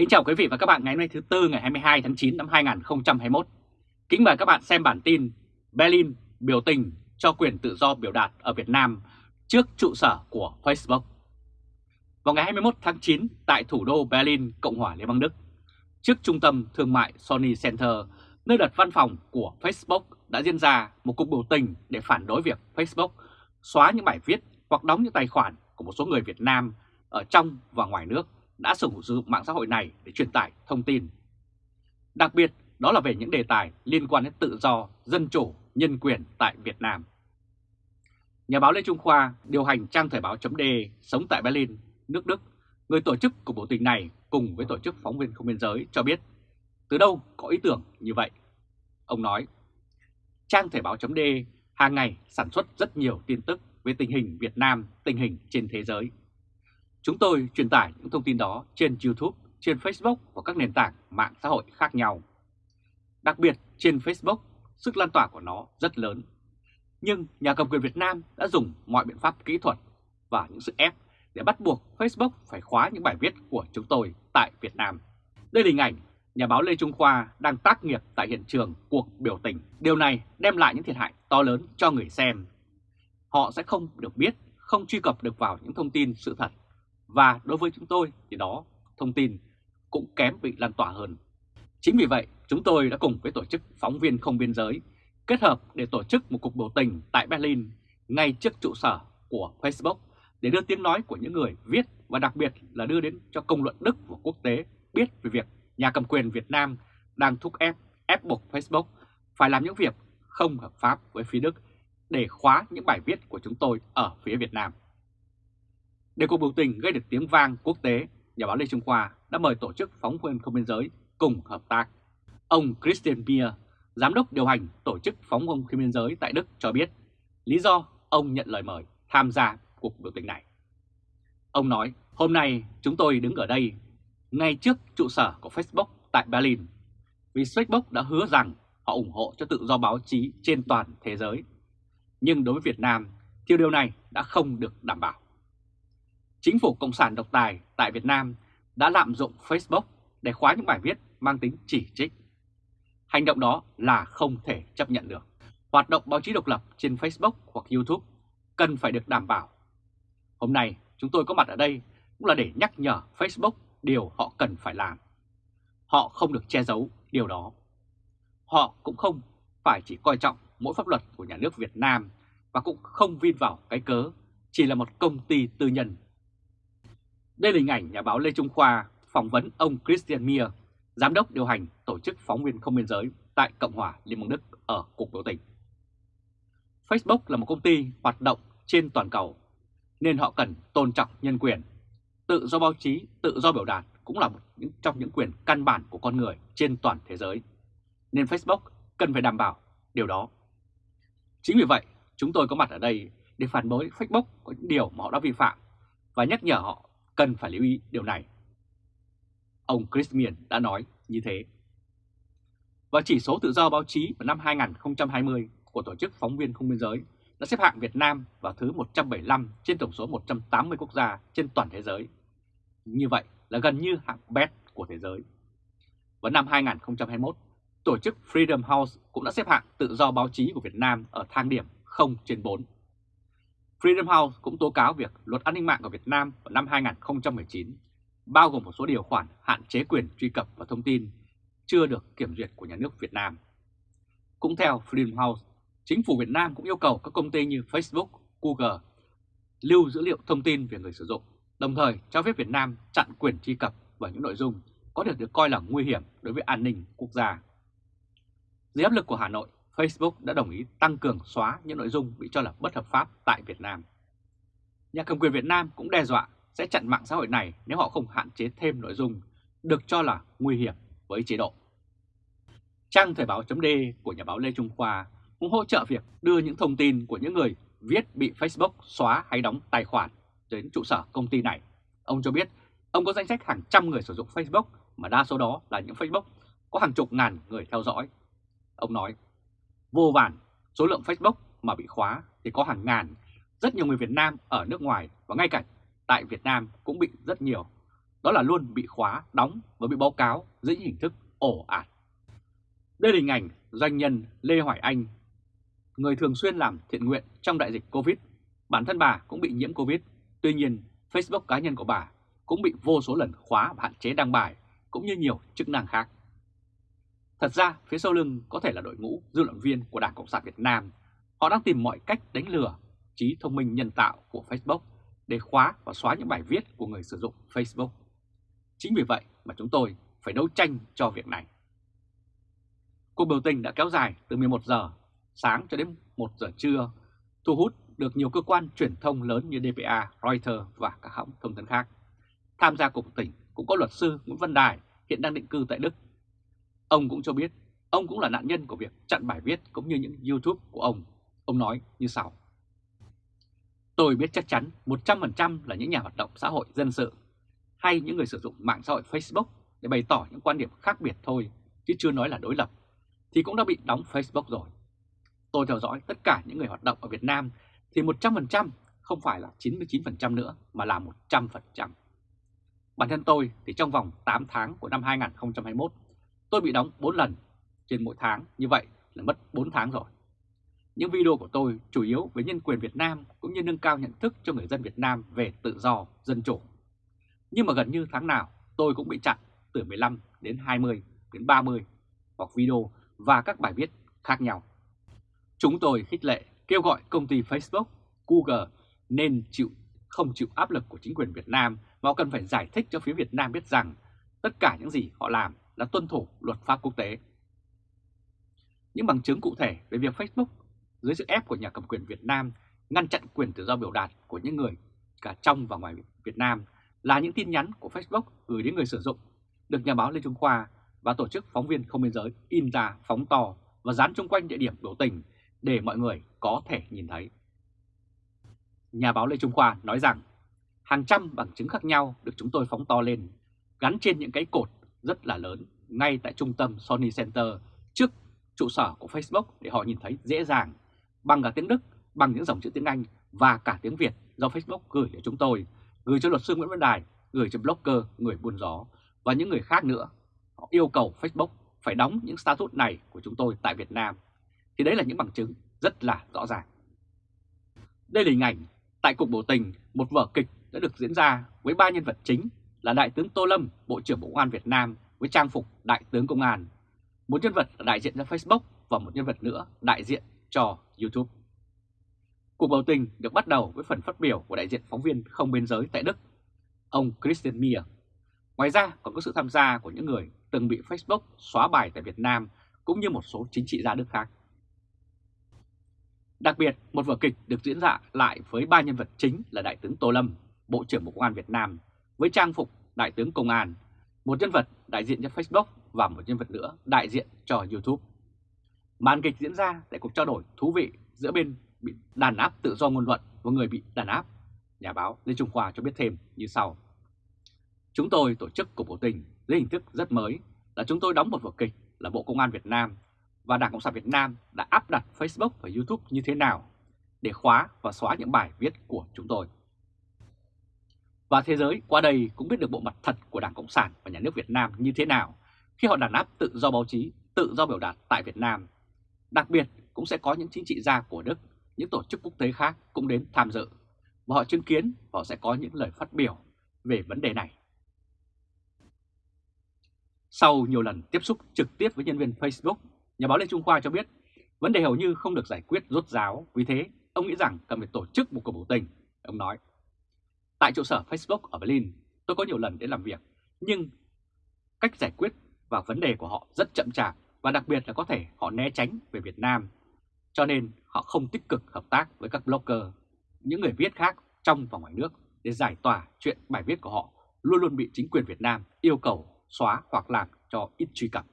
Kính chào quý vị và các bạn ngày hôm nay thứ Tư ngày 22 tháng 9 năm 2021. Kính mời các bạn xem bản tin Berlin biểu tình cho quyền tự do biểu đạt ở Việt Nam trước trụ sở của Facebook. Vào ngày 21 tháng 9 tại thủ đô Berlin, Cộng hòa Liên bang Đức, trước trung tâm thương mại Sony Center, nơi đặt văn phòng của Facebook đã diễn ra một cuộc biểu tình để phản đối việc Facebook xóa những bài viết hoặc đóng những tài khoản của một số người Việt Nam ở trong và ngoài nước đã sử dụng mạng xã hội này để truyền tải thông tin. Đặc biệt đó là về những đề tài liên quan đến tự do, dân chủ, nhân quyền tại Việt Nam. Nhà báo Lê Trung Khoa điều hành trang thời báo chấm sống tại Berlin, nước Đức, người tổ chức của bộ tình này cùng với tổ chức phóng viên không biên giới cho biết từ đâu có ý tưởng như vậy. Ông nói, trang thời báo chấm hàng ngày sản xuất rất nhiều tin tức về tình hình Việt Nam, tình hình trên thế giới. Chúng tôi truyền tải những thông tin đó trên YouTube, trên Facebook và các nền tảng mạng xã hội khác nhau. Đặc biệt trên Facebook, sức lan tỏa của nó rất lớn. Nhưng nhà cầm quyền Việt Nam đã dùng mọi biện pháp kỹ thuật và những sự ép để bắt buộc Facebook phải khóa những bài viết của chúng tôi tại Việt Nam. Đây là hình ảnh nhà báo Lê Trung Khoa đang tác nghiệp tại hiện trường cuộc biểu tình. Điều này đem lại những thiệt hại to lớn cho người xem. Họ sẽ không được biết, không truy cập được vào những thông tin sự thật và đối với chúng tôi thì đó thông tin cũng kém bị lan tỏa hơn. Chính vì vậy chúng tôi đã cùng với tổ chức phóng viên không biên giới kết hợp để tổ chức một cuộc biểu tình tại Berlin ngay trước trụ sở của Facebook để đưa tiếng nói của những người viết và đặc biệt là đưa đến cho công luận Đức và quốc tế biết về việc nhà cầm quyền Việt Nam đang thúc ép, ép buộc Facebook phải làm những việc không hợp pháp với phía Đức để khóa những bài viết của chúng tôi ở phía Việt Nam. Để cuộc biểu tình gây được tiếng vang quốc tế, nhà báo Lê Trung Khoa đã mời tổ chức phóng viên không biên giới cùng hợp tác. Ông Christian Bier, giám đốc điều hành tổ chức phóng viên không biên giới tại Đức cho biết lý do ông nhận lời mời tham gia cuộc biểu tình này. Ông nói, hôm nay chúng tôi đứng ở đây ngay trước trụ sở của Facebook tại Berlin vì Facebook đã hứa rằng họ ủng hộ cho tự do báo chí trên toàn thế giới. Nhưng đối với Việt Nam thì điều này đã không được đảm bảo chính phủ Cộng sản độc tài tại Việt Nam đã lạm dụng Facebook để khóa những bài viết mang tính chỉ trích. Hành động đó là không thể chấp nhận được. Hoạt động báo chí độc lập trên Facebook hoặc YouTube cần phải được đảm bảo. Hôm nay, chúng tôi có mặt ở đây cũng là để nhắc nhở Facebook điều họ cần phải làm. Họ không được che giấu điều đó. Họ cũng không phải chỉ coi trọng mỗi pháp luật của nhà nước Việt Nam và cũng không vin vào cái cớ chỉ là một công ty tư nhân đây là hình ảnh nhà báo Lê Trung Khoa phỏng vấn ông Christian Mier, giám đốc điều hành tổ chức phóng viên không biên giới tại Cộng hòa Liên bang Đức ở cuộc biểu tình. Facebook là một công ty hoạt động trên toàn cầu, nên họ cần tôn trọng nhân quyền. Tự do báo chí, tự do biểu đạt cũng là một trong những quyền căn bản của con người trên toàn thế giới. Nên Facebook cần phải đảm bảo điều đó. Chính vì vậy, chúng tôi có mặt ở đây để phản đối Facebook có những điều mà họ đã vi phạm và nhắc nhở họ cần phải lưu ý điều này. Ông Chris Miền đã nói như thế. Và chỉ số tự do báo chí vào năm 2020 của Tổ chức Phóng viên Không Biên Giới đã xếp hạng Việt Nam vào thứ 175 trên tổng số 180 quốc gia trên toàn thế giới. Như vậy là gần như hạng best của thế giới. Vào năm 2021, tổ chức Freedom House cũng đã xếp hạng tự do báo chí của Việt Nam ở thang điểm 0 trên 4. Freedom House cũng tố cáo việc luật an ninh mạng của Việt Nam vào năm 2019 bao gồm một số điều khoản hạn chế quyền truy cập vào thông tin chưa được kiểm duyệt của nhà nước Việt Nam. Cũng theo Freedom House, chính phủ Việt Nam cũng yêu cầu các công ty như Facebook, Google lưu dữ liệu thông tin về người sử dụng, đồng thời cho phép Việt Nam chặn quyền truy cập vào những nội dung có thể được coi là nguy hiểm đối với an ninh quốc gia. Dưới áp lực của Hà Nội, Facebook đã đồng ý tăng cường xóa những nội dung bị cho là bất hợp pháp tại Việt Nam. Nhà cầm quyền Việt Nam cũng đe dọa sẽ chặn mạng xã hội này nếu họ không hạn chế thêm nội dung được cho là nguy hiểm với chế độ. Trang Thời báo .d của nhà báo Lê Trung Khoa cũng hỗ trợ việc đưa những thông tin của những người viết bị Facebook xóa hay đóng tài khoản đến trụ sở công ty này. Ông cho biết, ông có danh sách hàng trăm người sử dụng Facebook mà đa số đó là những Facebook có hàng chục ngàn người theo dõi. Ông nói vô vàn số lượng Facebook mà bị khóa thì có hàng ngàn. Rất nhiều người Việt Nam ở nước ngoài và ngay cả tại Việt Nam cũng bị rất nhiều. đó là luôn bị khóa, đóng và bị báo cáo dưới những hình thức ổ ạt. Đây là hình ảnh doanh nhân Lê Hoài Anh, người thường xuyên làm thiện nguyện trong đại dịch Covid. Bản thân bà cũng bị nhiễm Covid, tuy nhiên Facebook cá nhân của bà cũng bị vô số lần khóa và hạn chế đăng bài, cũng như nhiều chức năng khác. Thật ra, phía sau lưng có thể là đội ngũ dư luận viên của Đảng Cộng sản Việt Nam. Họ đang tìm mọi cách đánh lừa trí thông minh nhân tạo của Facebook để khóa và xóa những bài viết của người sử dụng Facebook. Chính vì vậy mà chúng tôi phải đấu tranh cho việc này. Cuộc biểu tình đã kéo dài từ 11 giờ sáng cho đến 1 giờ trưa, thu hút được nhiều cơ quan truyền thông lớn như DPA, Reuters và các hãng thông tấn khác. Tham gia cuộc tỉnh cũng có luật sư Nguyễn Văn Đài hiện đang định cư tại Đức. Ông cũng cho biết ông cũng là nạn nhân của việc chặn bài viết cũng như những YouTube của ông. Ông nói như sau. Tôi biết chắc chắn 100% là những nhà hoạt động xã hội dân sự hay những người sử dụng mạng xã hội Facebook để bày tỏ những quan điểm khác biệt thôi, chứ chưa nói là đối lập, thì cũng đã bị đóng Facebook rồi. Tôi theo dõi tất cả những người hoạt động ở Việt Nam thì 100% không phải là 99% nữa mà là 100%. Bản thân tôi thì trong vòng 8 tháng của năm 2021, tôi bị đóng 4 lần trên mỗi tháng, như vậy là mất 4 tháng rồi. Những video của tôi chủ yếu về nhân quyền Việt Nam cũng như nâng cao nhận thức cho người dân Việt Nam về tự do, dân chủ. Nhưng mà gần như tháng nào tôi cũng bị chặn từ 15 đến 20 đến 30 hoặc video và các bài viết khác nhau. Chúng tôi khích lệ kêu gọi công ty Facebook, Google nên chịu không chịu áp lực của chính quyền Việt Nam mà cần phải giải thích cho phía Việt Nam biết rằng tất cả những gì họ làm là tuân thủ luật pháp quốc tế. Những bằng chứng cụ thể về việc Facebook dưới sự ép của nhà cầm quyền Việt Nam ngăn chặn quyền tự do biểu đạt của những người cả trong và ngoài Việt Nam là những tin nhắn của Facebook gửi đến người sử dụng được nhà báo Lê Trung Khoa và tổ chức phóng viên không biên giới in ra phóng to và dán chung quanh địa điểm biểu tình để mọi người có thể nhìn thấy. Nhà báo Lê Trung Khoa nói rằng hàng trăm bằng chứng khác nhau được chúng tôi phóng to lên, gắn trên những cái cột rất là lớn ngay tại trung tâm Sony Center trước trụ sở của Facebook để họ nhìn thấy dễ dàng bằng cả tiếng Đức, bằng những dòng chữ tiếng Anh và cả tiếng Việt do Facebook gửi cho chúng tôi, gửi cho luật sư Nguyễn Văn Đài, gửi cho blogger, người buôn gió và những người khác nữa. Họ yêu cầu Facebook phải đóng những status này của chúng tôi tại Việt Nam. Thì đấy là những bằng chứng rất là rõ ràng. Đây là hình ảnh tại cuộc biểu tình, một vở kịch đã được diễn ra với ba nhân vật chính là Đại tướng Tô Lâm, Bộ trưởng Bộ Công an Việt Nam với trang phục Đại tướng Công an, một nhân vật là đại diện cho Facebook và một nhân vật nữa đại diện cho YouTube. Cuộc biểu tình được bắt đầu với phần phát biểu của đại diện phóng viên không biên giới tại Đức, ông Christian Mier. Ngoài ra còn có sự tham gia của những người từng bị Facebook xóa bài tại Việt Nam cũng như một số chính trị gia Đức khác. Đặc biệt, một vở kịch được diễn ra lại với ba nhân vật chính là Đại tướng Tô Lâm, Bộ trưởng Bộ Công an Việt Nam, với trang phục Đại tướng Công an, một nhân vật đại diện cho Facebook và một nhân vật nữa đại diện cho YouTube. Màn kịch diễn ra tại cuộc trao đổi thú vị giữa bên bị đàn áp tự do ngôn luận và người bị đàn áp. Nhà báo Lê Trung Khoa cho biết thêm như sau. Chúng tôi tổ chức cuộc biểu tình dưới hình thức rất mới là chúng tôi đóng một vở kịch là Bộ Công an Việt Nam và Đảng Cộng sản Việt Nam đã áp đặt Facebook và YouTube như thế nào để khóa và xóa những bài viết của chúng tôi. Và thế giới qua đây cũng biết được bộ mặt thật của Đảng Cộng sản và Nhà nước Việt Nam như thế nào khi họ đàn áp tự do báo chí, tự do biểu đạt tại Việt Nam. Đặc biệt cũng sẽ có những chính trị gia của Đức, những tổ chức quốc tế khác cũng đến tham dự và họ chứng kiến và họ sẽ có những lời phát biểu về vấn đề này. Sau nhiều lần tiếp xúc trực tiếp với nhân viên Facebook, nhà báo Lê Trung Khoa cho biết vấn đề hầu như không được giải quyết rốt ráo, vì thế ông nghĩ rằng cần phải tổ chức một cuộc biểu tình. Ông nói, tại trụ sở Facebook ở Berlin, tôi có nhiều lần đến làm việc, nhưng cách giải quyết và vấn đề của họ rất chậm chạp và đặc biệt là có thể họ né tránh về Việt Nam, cho nên họ không tích cực hợp tác với các blogger, những người viết khác trong và ngoài nước để giải tỏa chuyện bài viết của họ luôn luôn bị chính quyền Việt Nam yêu cầu xóa hoặc làm cho ít truy cập.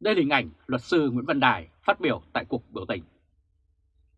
Đây là hình ảnh luật sư Nguyễn Văn Đài phát biểu tại cuộc biểu tình.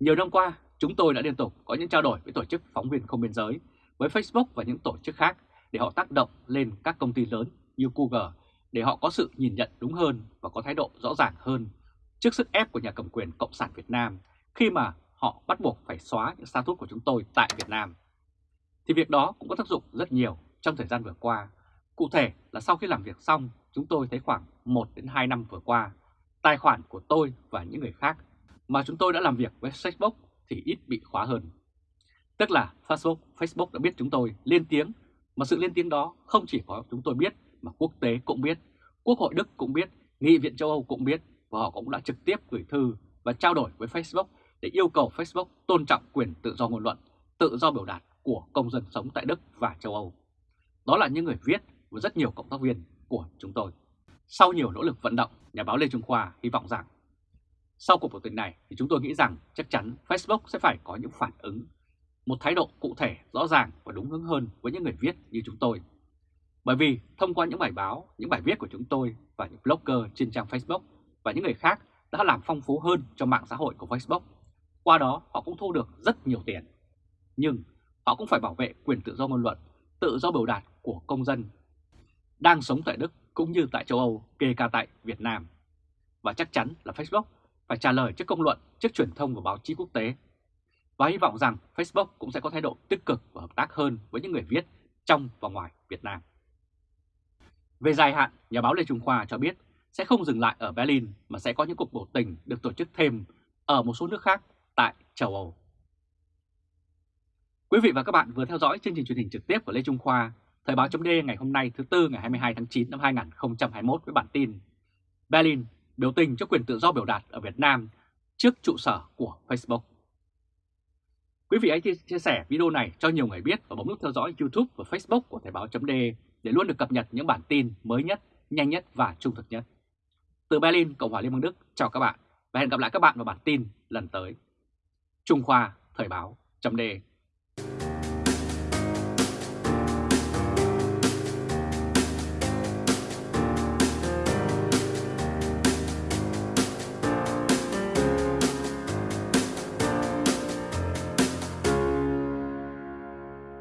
Nhiều năm qua, chúng tôi đã liên tục có những trao đổi với tổ chức phóng viên không biên giới, với Facebook và những tổ chức khác để họ tác động lên các công ty lớn như Google để họ có sự nhìn nhận đúng hơn và có thái độ rõ ràng hơn trước sức ép của nhà cầm quyền Cộng sản Việt Nam khi mà họ bắt buộc phải xóa những status của chúng tôi tại Việt Nam. Thì việc đó cũng có tác dụng rất nhiều trong thời gian vừa qua Cụ thể là sau khi làm việc xong, chúng tôi thấy khoảng 1 đến 2 năm vừa qua, tài khoản của tôi và những người khác mà chúng tôi đã làm việc với Facebook thì ít bị khóa hơn. Tức là Facebook, Facebook đã biết chúng tôi lên tiếng, mà sự lên tiếng đó không chỉ có chúng tôi biết mà quốc tế cũng biết, Quốc hội Đức cũng biết, Nghị viện châu Âu cũng biết và họ cũng đã trực tiếp gửi thư và trao đổi với Facebook để yêu cầu Facebook tôn trọng quyền tự do ngôn luận, tự do biểu đạt của công dân sống tại Đức và châu Âu. Đó là những người viết và rất nhiều cộng tác viên của chúng tôi. Sau nhiều nỗ lực vận động, nhà báo Lê Trung Khoa hy vọng rằng sau cuộc biểu tình này thì chúng tôi nghĩ rằng chắc chắn Facebook sẽ phải có những phản ứng, một thái độ cụ thể, rõ ràng và đúng hướng hơn với những người viết như chúng tôi. Bởi vì thông qua những bài báo, những bài viết của chúng tôi và những blogger trên trang Facebook và những người khác đã làm phong phú hơn cho mạng xã hội của Facebook. Qua đó họ cũng thu được rất nhiều tiền. Nhưng họ cũng phải bảo vệ quyền tự do ngôn luận, tự do biểu đạt của công dân đang sống tại Đức cũng như tại châu Âu, kể cả tại Việt Nam. Và chắc chắn là Facebook phải trả lời trước công luận, trước truyền thông và báo chí quốc tế. Và hy vọng rằng Facebook cũng sẽ có thái độ tích cực và hợp tác hơn với những người viết trong và ngoài Việt Nam. Về dài hạn, nhà báo Lê Trung Khoa cho biết sẽ không dừng lại ở Berlin mà sẽ có những cuộc biểu tình được tổ chức thêm ở một số nước khác tại châu Âu. Quý vị và các bạn vừa theo dõi chương trình truyền hình trực tiếp của Lê Trung Khoa, Thời báo chấm ngày hôm nay thứ Tư ngày 22 tháng 9 năm 2021 với bản tin Berlin biểu tình cho quyền tự do biểu đạt ở Việt Nam trước trụ sở của Facebook. Quý vị hãy chia sẻ video này cho nhiều người biết và bấm nút theo dõi YouTube và Facebook của Thời Báo .de để luôn được cập nhật những bản tin mới nhất, nhanh nhất và trung thực nhất. Từ Berlin, Cộng hòa Liên bang Đức, chào các bạn và hẹn gặp lại các bạn vào bản tin lần tới. Trung Khoa Thời Báo .de.